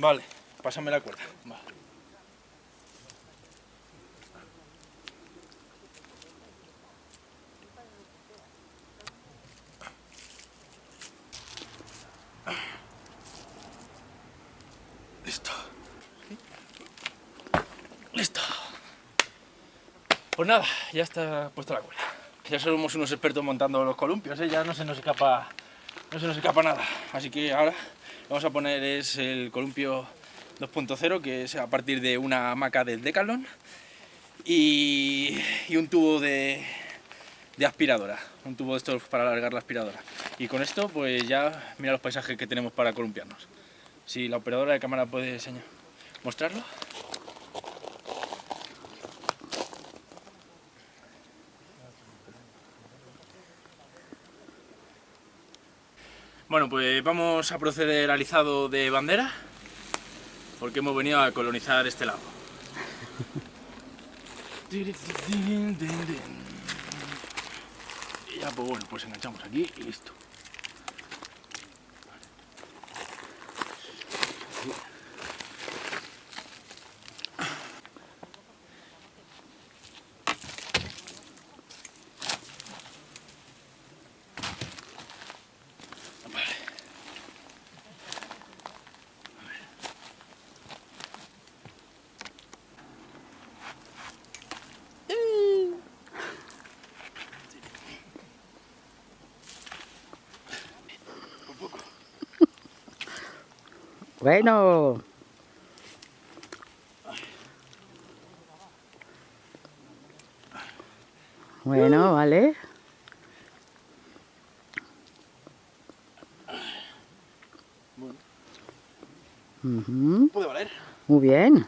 Vale, pásame la cuerda. Vale. Listo. Listo. Pues nada, ya está puesta la cuerda. Ya somos unos expertos montando los columpios, ¿eh? ya no se nos escapa, no se nos escapa nada. Así que ahora vamos a poner es el columpio 2.0, que es a partir de una hamaca del Decathlon y, un tubo de, aspiradora, un tubo de estos para alargar la aspiradora. Y con esto pues ya mira los paisajes que tenemos para columpiarnos. Si la operadora de cámara puede enseñar, mostrarlo. Bueno, pues vamos a proceder al izado de bandera, porque hemos venido a colonizar este lago. Y ya, pues bueno, pues enganchamos aquí y listo. Bueno. Bueno, vale. Bueno, Ujú, puede valer. Muy bien.